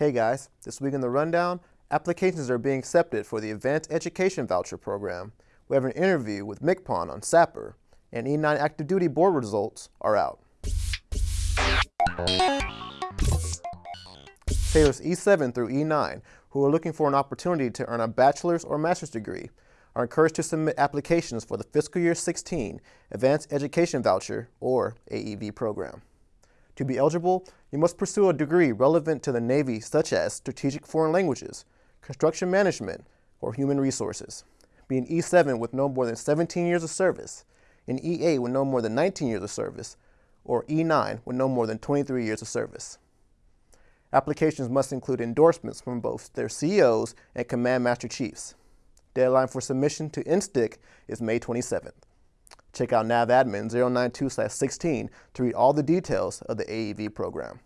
Hey guys, this week in the rundown, applications are being accepted for the Advanced Education Voucher Program. We have an interview with MCPON on SAPR, and E9 active duty board results are out. Sailors E7 through E9 who are looking for an opportunity to earn a bachelor's or master's degree are encouraged to submit applications for the fiscal year 16 Advanced Education Voucher or AEV program. To be eligible, you must pursue a degree relevant to the Navy such as Strategic Foreign Languages, Construction Management, or Human Resources. Be an E7 with no more than 17 years of service, an E8 with no more than 19 years of service, or E9 with no more than 23 years of service. Applications must include endorsements from both their CEOs and Command Master Chiefs. Deadline for submission to NSTIC is May 27th. Check out NAVADMIN 092-16 to read all the details of the AEV program.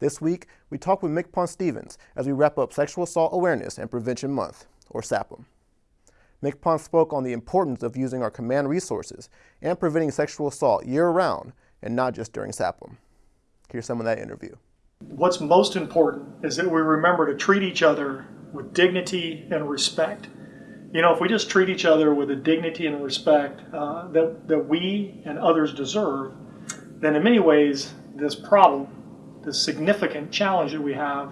This week, we talk with MCPON Stevens as we wrap up Sexual Assault Awareness and Prevention Month, or SAAPM. MCPON spoke on the importance of using our command resources and preventing sexual assault year-round and not just during SAAPM. Here's some of that interview. What's most important is that we remember to treat each other with dignity and respect you know, if we just treat each other with the dignity and respect uh, that, that we and others deserve, then in many ways, this problem, this significant challenge that we have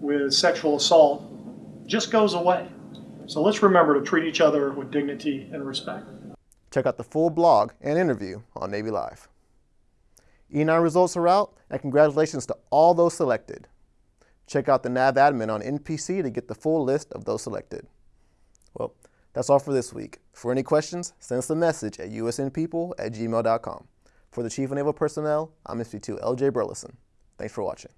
with sexual assault just goes away. So let's remember to treat each other with dignity and respect. Check out the full blog and interview on Navy Live. E9 results are out, and congratulations to all those selected. Check out the NAVADMIN on NPC to get the full list of those selected. Well, that's all for this week. For any questions, send us a message at usnpeople at gmail.com. For the Chief of Naval Personnel, I'm SP2 LJ Burleson. Thanks for watching.